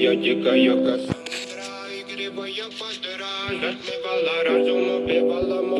я дикая Кассандра Игривая подра Затмевала разум, убивала музыканта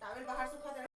大卫，你把哈苏拍的。